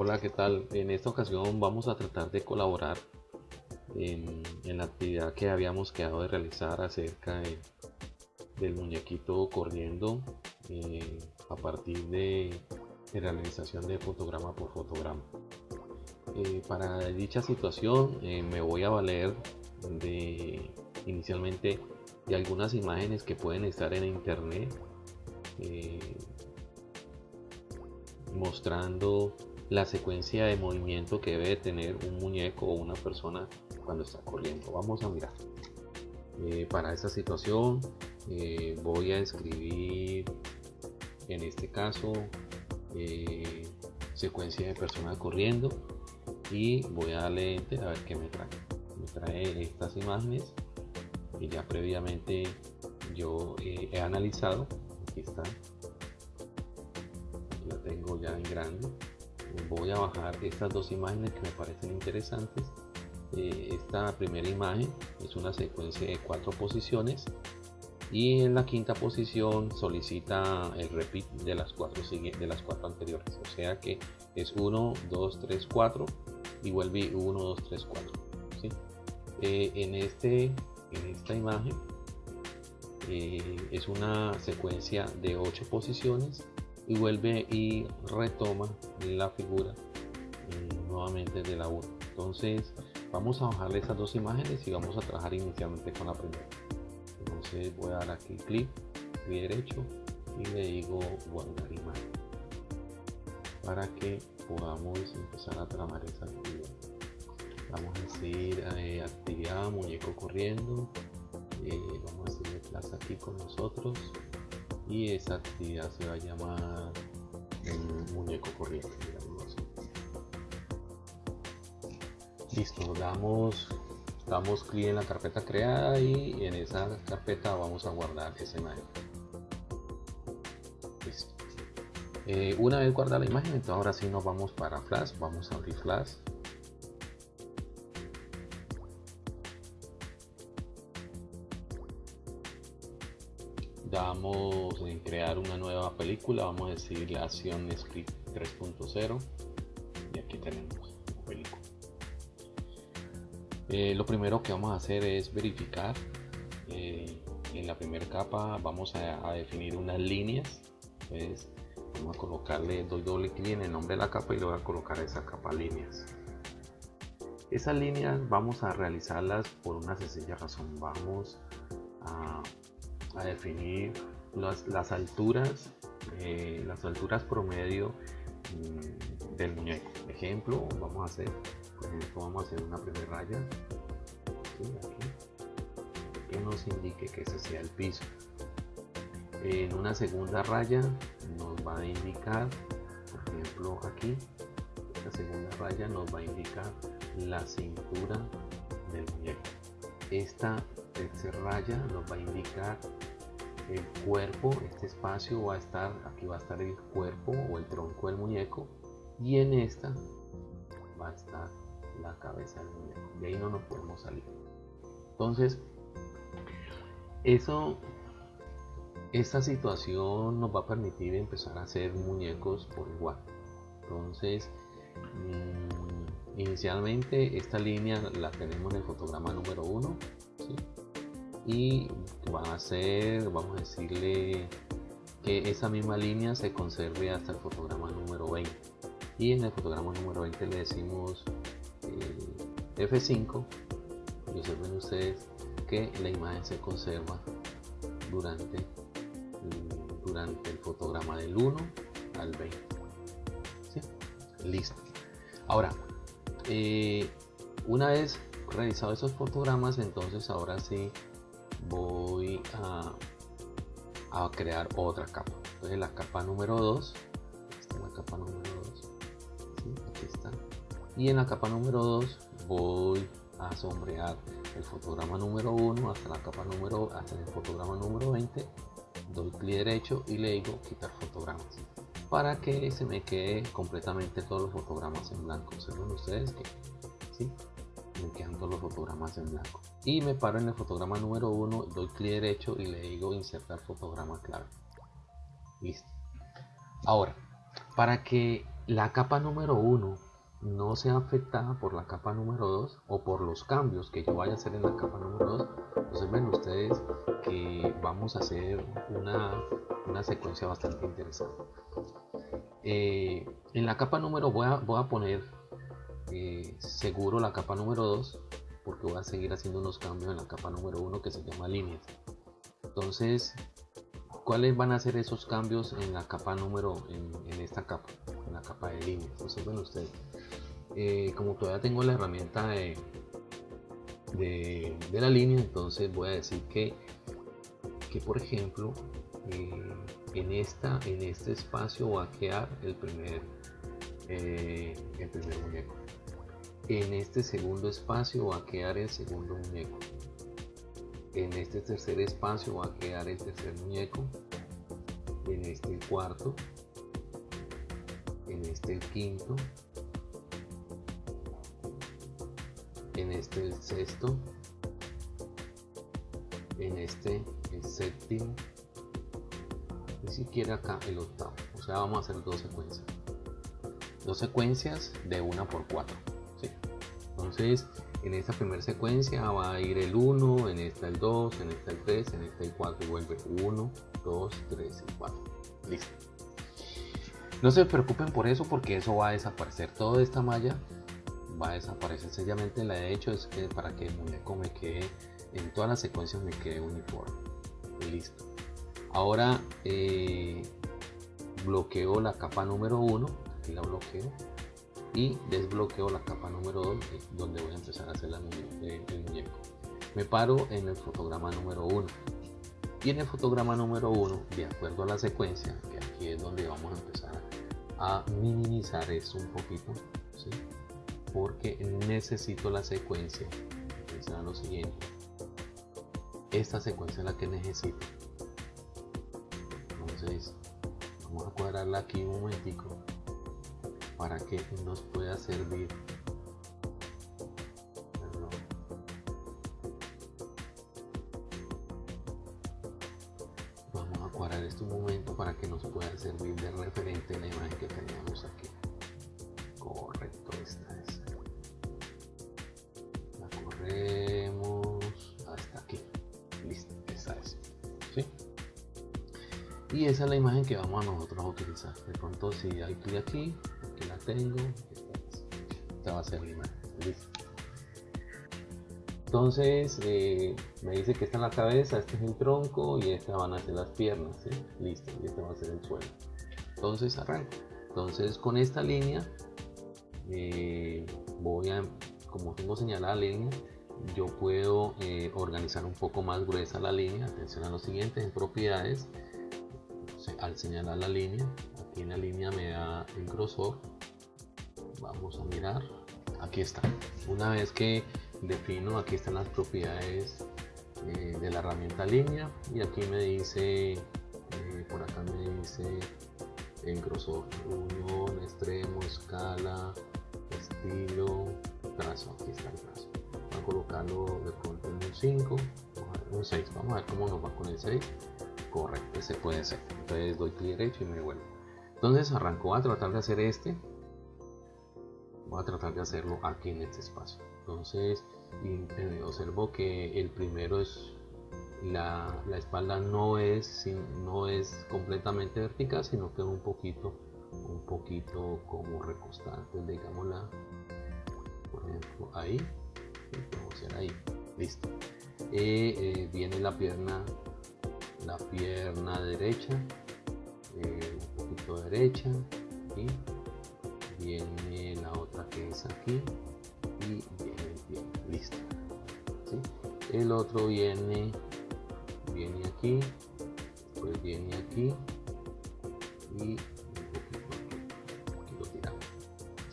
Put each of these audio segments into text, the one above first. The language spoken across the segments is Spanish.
Hola, ¿qué tal? En esta ocasión vamos a tratar de colaborar en, la actividad que habíamos quedado de realizar acerca del muñequito corriendo eh, a partir de, realización de fotograma por fotograma. Eh, para dicha situación eh, me voy a valer de inicialmente de algunas imágenes que pueden estar en internet mostrando la secuencia de movimiento que debe tener un muñeco o una persona cuando está corriendo. Vamos a mirar. Eh, para esta situación eh, voy a escribir en este caso eh, secuencia de persona corriendo y voy a darle enter a ver qué me trae. Me trae estas imágenes que ya previamente yo he analizado. Aquí está tengo ya en grande voy a bajar estas dos imágenes que me parecen interesantes. Eh, esta primera imagen es una secuencia de cuatro posiciones y en la quinta posición solicita el repeat de las cuatro de las cuatro anteriores. O sea que es 1 2 3 4 y vuelve 1 2 3 4 en este en esta imagen eh, es una secuencia de 8 posiciones y vuelve y retoma la figura eh, nuevamente de la 1 entonces vamos a bajarle esas dos imágenes y vamos a trabajar inicialmente con la primera. Entonces voy a dar aquí clic clic derecho y le digo guardar imagen para que podamos empezar a tramar esa actividad. Vamos a decir eh, actividad muñeco corriendo. Eh, vamos a hacerle plaza aquí con nosotros y esa actividad se va a llamar el muñeco corriente listo damos damos clic en la carpeta creada y en esa carpeta vamos a guardar esa imagen listo. Eh, una vez guardada la imagen entonces ahora sí nos vamos para flash vamos a abrir flash damos en crear una nueva película vamos a decir la acción script 3.0 y aquí tenemos la película. Eh, lo primero que vamos a hacer es verificar eh, en la primera capa vamos a, definir unas líneas pues vamos a colocarle doy doble clic en el nombre de la capa y le voy a colocar esa capa líneas. Esas líneas vamos a realizarlas por una sencilla razón vamos a a definir las, alturas, eh, las alturas promedio mm, del muñeco. Ejemplo, vamos a hacer, vamos a hacer una primera raya que nos indique que ese sea el piso. En una segunda raya nos va a indicar, por ejemplo, aquí, esta segunda raya nos va a indicar la cintura del muñeco. Esta tercera raya nos va a indicar el cuerpo, este espacio va a estar, aquí va a estar el cuerpo o el tronco del muñeco y en esta va a estar la cabeza del muñeco. De ahí no nos podemos salir. Entonces, eso, esta situación nos va a permitir empezar a hacer muñecos por igual. Entonces, mm, inicialmente esta línea la tenemos en el fotograma número 1 y va a ser, vamos a decirle que esa misma línea se conserve hasta el fotograma número 20 y en el fotograma número 20 le decimos eh, F5 y observen ustedes que la imagen se conserva durante, durante el fotograma del 1 al 20 listo. Ahora eh, una vez realizado esos fotogramas entonces ahora sí voy a, crear otra capa. Entonces la capa número 2 esta la capa número 2 aquí está. Y en la capa número 2 voy a sombrear el fotograma número 1 hasta la capa número hasta el fotograma número 20 doy clic derecho y le digo quitar fotogramas para que se me quede completamente todos los fotogramas en blanco. Observen ustedes que. Todos los fotogramas en blanco. Y me paro en el fotograma número 1 doy clic derecho y le digo insertar fotograma clave. Listo. Ahora para que la capa número 1 no sea afectada por la capa número 2 o por los cambios que yo vaya a hacer en la capa número 2 entonces ven ustedes que vamos a hacer una, una secuencia bastante interesante. Eh, en la capa número voy a, voy a poner eh, seguro la capa número 2 porque voy a seguir haciendo unos cambios en la capa número 1 que se llama líneas. Entonces cuáles van a ser esos cambios en la capa número en, en esta capa en la capa de líneas entonces bueno ustedes eh, como todavía tengo la herramienta de, de, la línea entonces voy a decir que que por ejemplo eh, en esta en este espacio va a quedar el primer el primer muñeco en este segundo espacio va a quedar el segundo muñeco. En este tercer espacio va a quedar el tercer muñeco. En este cuarto. En este quinto. En este el sexto. En este el séptimo. Ni siquiera acá el octavo. O sea vamos a hacer dos secuencias. Dos secuencias de una por cuatro entonces en esta primera secuencia va a ir el 1 en esta el 2 en esta el 3 en esta el 4 y vuelve 1 2 3 y 4 listo. No se preocupen por eso porque eso va a desaparecer. Toda esta malla va a desaparecer sencillamente. La he hecho es que para que el muñeco me quede en todas las secuencias me quede uniforme. Listo. Ahora eh, bloqueo la capa número 1 aquí la bloqueo y desbloqueo la capa número 2 donde voy a empezar a hacer la, el, muñeco. Me paro en el fotograma número 1 y en el fotograma número 1 de acuerdo a la secuencia que aquí es donde vamos a empezar a minimizar esto un poquito porque necesito la secuencia. Será lo siguiente. Esta secuencia es la que necesito. Entonces vamos a cuadrarla aquí un momentico para que nos pueda servir. Vamos a cuadrar este momento para que nos pueda servir de referente la imagen que teníamos aquí. Correcto esta es. La corremos hasta aquí. Listo esta es. ¿sí? y esa es la imagen que vamos a nosotros a utilizar. De pronto si hay clic aquí tengo esta va a ser imagen listo entonces eh, me dice que esta es la cabeza, este es el tronco y esta van a ser las piernas, ¿sí? listo, y este va a ser el suelo. Entonces arranco. Entonces con esta línea eh, voy a, como tengo señalada la línea, yo puedo eh, organizar un poco más gruesa la línea. Atención a lo siguiente, en propiedades, al señalar la línea, aquí en la línea me da el grosor. Vamos a mirar, aquí está. Una vez que defino, aquí están las propiedades eh, de la herramienta línea y aquí me dice, eh, por acá me dice el grosor, unión, extremo, escala, estilo, trazo, aquí está el trazo. Voy a colocarlo de pronto en un 5, un 6, vamos a ver cómo nos va con el 6. Correcto, ese puede ser. Entonces doy clic derecho y me vuelvo. Entonces arranco a tratar de hacer este. Voy a tratar de hacerlo aquí en este espacio. Entonces observo que el primero es la, la, espalda no es no es completamente vertical sino que un poquito un poquito como recostante digámosla. Por ejemplo ahí. Vamos a hacer ahí. Listo. Eh, eh, viene la pierna la pierna derecha eh, un poquito derecha y viene la otra que es aquí. Y viene bien listo. El otro viene viene aquí pues viene aquí. Y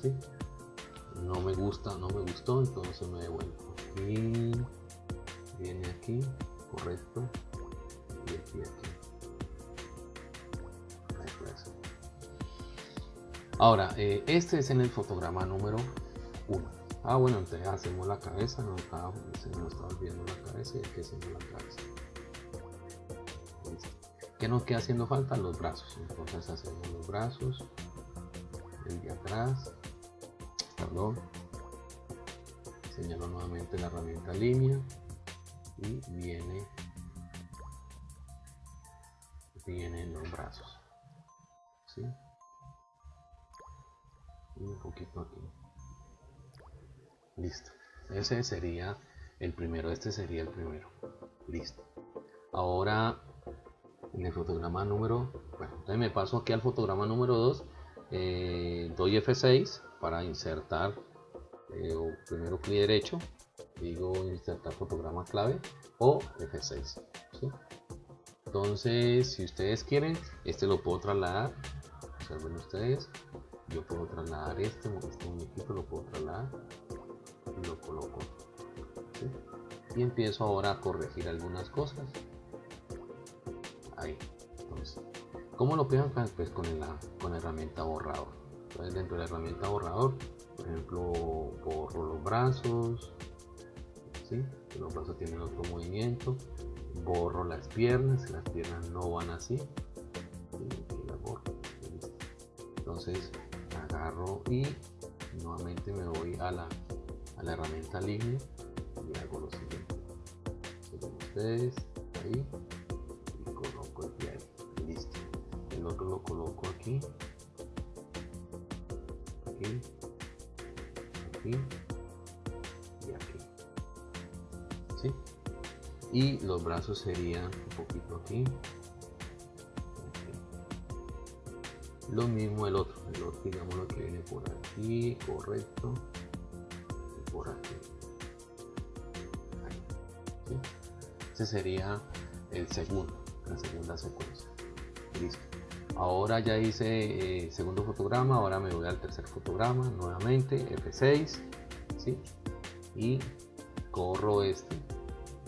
¿sí? no me gusta no me gustó entonces me devuelvo. Aquí viene aquí correcto. Y aquí aquí ahora eh, este es en el fotograma número 1 ah bueno entonces hacemos la cabeza no estaba, se la cabeza y aquí hacemos la cabeza ¿Qué nos queda haciendo falta? Los brazos. Entonces hacemos los brazos. el de atrás perdón señalo nuevamente la herramienta línea y viene vienen los brazos ¿sí? Un poquito aquí. Listo. Ese sería el primero este sería el primero. Listo. Ahora en el fotograma número bueno me paso aquí al fotograma número 2 eh, doy F6 para insertar eh, primero clic derecho digo insertar fotograma clave o F6 entonces si ustedes quieren este lo puedo trasladar observen ustedes yo puedo trasladar este, este muñequito lo puedo trasladar y lo coloco y empiezo ahora a corregir algunas cosas. Ahí entonces ¿cómo lo pegan? pues con la, con la herramienta borrador. Entonces dentro de la herramienta borrador por ejemplo borro los brazos ¿sí? los brazos tienen otro movimiento. Borro las piernas las piernas no van así. Entonces agarro y nuevamente me voy a la, a la herramienta línea y hago lo siguiente. Ustedes ahí y coloco el pie listo. El otro lo coloco aquí. Aquí. Aquí. Y aquí. ¿Sí? y los brazos serían un poquito aquí lo mismo el otro el otro digamos lo que viene por aquí correcto. Y por aquí. Ahí. ese sería el segundo la segunda secuencia. Listo. Ahora ya hice eh, segundo fotograma ahora me voy al tercer fotograma nuevamente F6 ¿sí? y corro este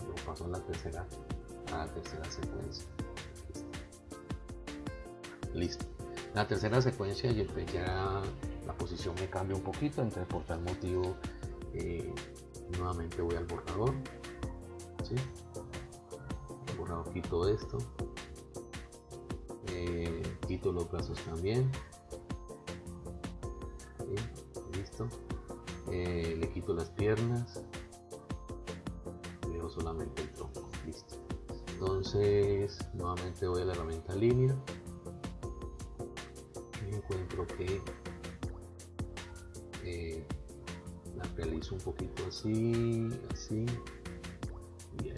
lo paso a la tercera a la tercera secuencia. Listo la tercera secuencia y ya la posición me cambia un poquito entonces por tal motivo eh, nuevamente voy al borrador ¿sí? el borrador quito esto eh, quito los brazos también listo. Eh, le quito las piernas dejo solamente el tronco listo. Entonces nuevamente voy a la herramienta línea que eh, la realizo un poquito así, así, bien.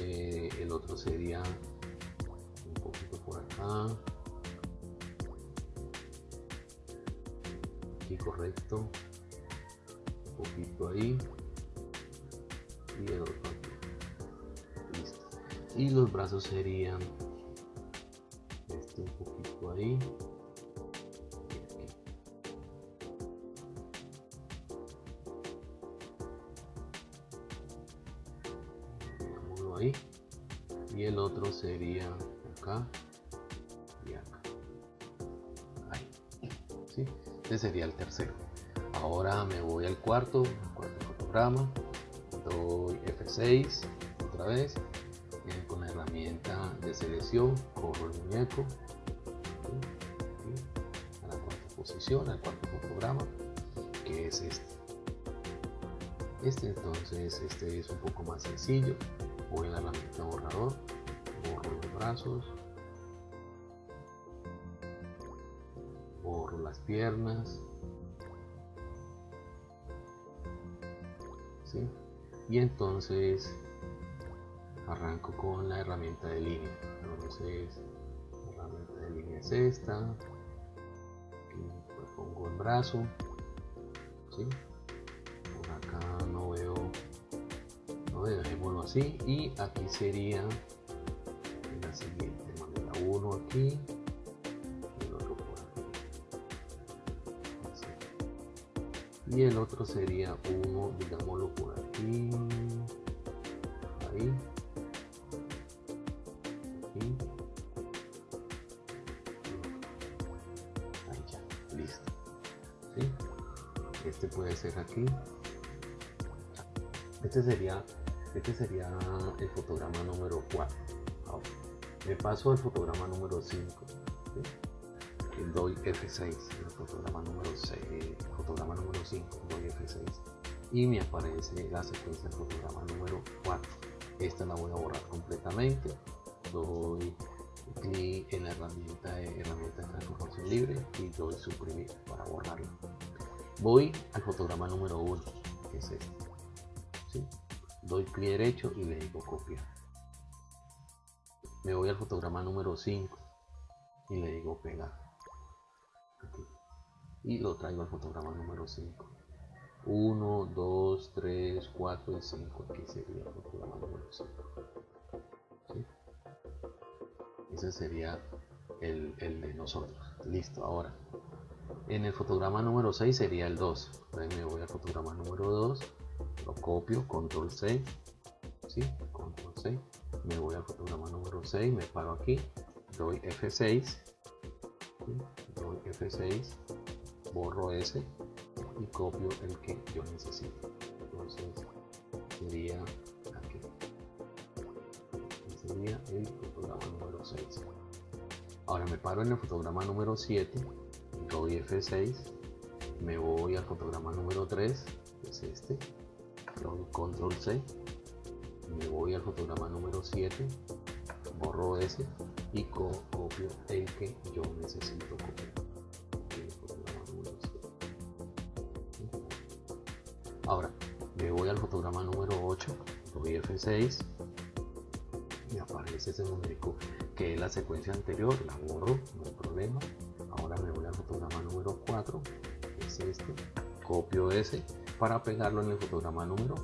Eh, el otro sería un poquito por acá, aquí correcto, un poquito ahí y el otro. Listo. Y los brazos serían ahí. Y ahí. Y el otro sería acá. Y acá. Ahí. ¿sí? este sería el tercero. Ahora me voy al cuarto cuarto fotograma. Doy F6 otra vez con la herramienta de selección corro el muñeco la cuarta posición al cuarto fotograma que es este. Este entonces este es un poco más sencillo. Voy a la herramienta borrador borro los brazos borro las piernas ¿sí? y entonces arranco con la herramienta de línea. Entonces la herramienta de línea es esta por acá no veo no veo, dejémoslo así y aquí sería la siguiente manera. Uno aquí y el otro por aquí. Y el otro sería uno digámoslo por aquí. Ahí. Ahí Este puede ser aquí. Este sería, este sería el fotograma número 4. me paso al fotograma número 5. doy F6 en el fotograma número 6, fotograma número 5, doy F6 y me aparece la secuencia del fotograma número 4. Esta la voy a borrar completamente. Doy clic en la herramienta de, herramienta de transformación libre y doy suprimir para borrarla. Voy al fotograma número 1, que es este. ¿sí? Doy clic derecho y le digo copiar. Me voy al fotograma número 5 y le digo pegar. Y lo traigo al fotograma número 5. 1, 2, 3, 4 y 5. Aquí sería el fotograma número 5. Ese sería el, el, de nosotros. Listo, ahora. En el fotograma número 6 sería el 2. Entonces me voy al fotograma número 2. Lo copio, control C. ¿sí? Control C. Me voy al fotograma número 6. Me paro aquí. Doy F6. ¿sí? Doy F6. Borro ese y copio el que yo necesito entonces sería aquí sería el fotograma número 6 ahora me paro en el fotograma número 7 doy F6 me voy al fotograma número 3 que es este control C me voy al fotograma número 7 borro ese y copio el que yo necesito copiar Ahora, me voy al fotograma número 8, doy F6 y aparece ese numérico que es la secuencia anterior, la borro, no hay problema. Fotograma número 4, que es este, copio ese para pegarlo en el fotograma número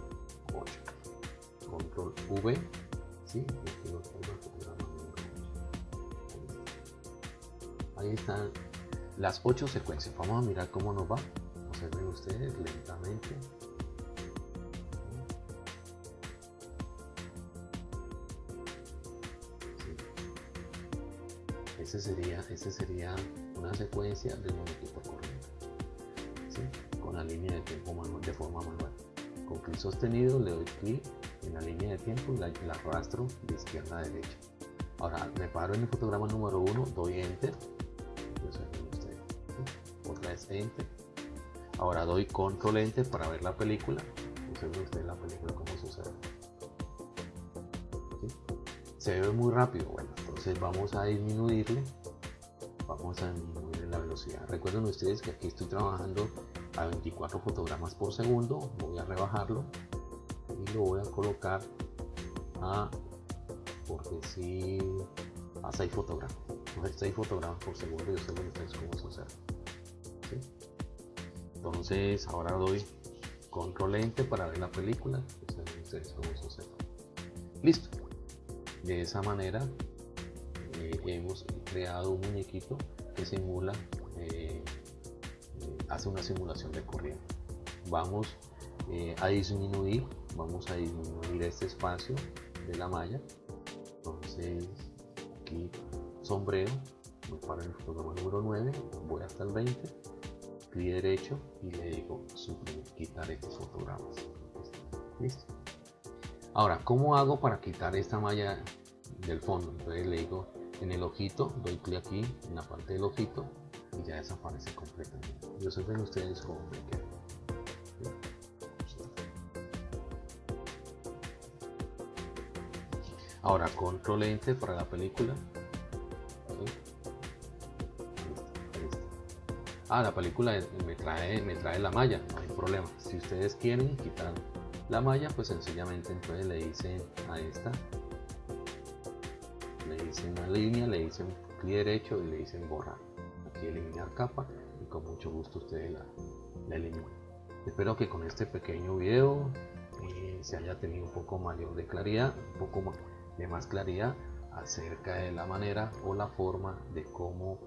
8. Control V, ¿sí? Ahí están las 8 secuencias. Vamos a mirar cómo nos va. Observen ustedes lentamente. Ese sería, ese sería una secuencia de muñequito corriendo con la línea de tiempo manual, de forma manual. Con clic sostenido le doy clic en la línea de tiempo y la, arrastro de izquierda a derecha. Ahora me paro en el fotograma número 1, doy enter. Otra vez enter. Ahora doy control enter para ver la película. Observen usted la película como sucede. Se ve muy rápido, bueno, entonces vamos a disminuirle vamos a disminuir la velocidad. Recuerden ustedes que aquí estoy trabajando a 24 fotogramas por segundo voy a rebajarlo y lo voy a colocar a por decir a 6 fotogramas. 6 fotogramas por segundo yo sé ustedes cómo se hace. Entonces ahora doy control ente para ver la película ustedes cómo se listo. De esa manera hemos creado un muñequito que simula, eh, eh, hace una simulación de corriente. Vamos eh, a disminuir, vamos a disminuir este espacio de la malla. Entonces, aquí sombrero, me paro en el fotograma número 9, voy hasta el 20, clic derecho y le digo suprimir, quitar estos fotogramas. Listo. Ahora, ¿cómo hago para quitar esta malla del fondo? Entonces le digo en el ojito, doy clic aquí en la parte del ojito y ya desaparece completamente. Yo sé ven ustedes cómo me queda. Ahora control ente para la película. Ah, la película me trae, me trae la malla, no hay problema. Si ustedes quieren quitar la malla, pues sencillamente entonces le dicen a esta dicen una línea, le dicen clic derecho y le dicen borrar. Aquí eliminar capa y con mucho gusto ustedes la, la eliminan. Espero que con este pequeño video eh, se haya tenido un poco mayor de claridad, un poco de más claridad acerca de la manera o la forma de cómo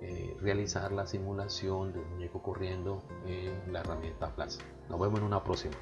eh, realizar la simulación de un muñeco corriendo en la herramienta Plaza. Nos vemos en una próxima.